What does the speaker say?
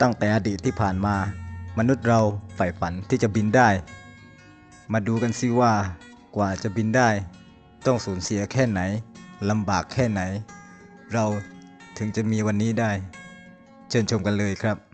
ตั้งแต่อดีตที่ผ่านมา มนุษย์เราใฝ่ฝันที่จะบินได้ มาดูกันสิว่ากว่าจะบินได้ ต้องสูญเสียแค่ไหนลำบากแค่ไหน เราถึงจะมีวันนี้ได้ เชิญชมกันเลยครับ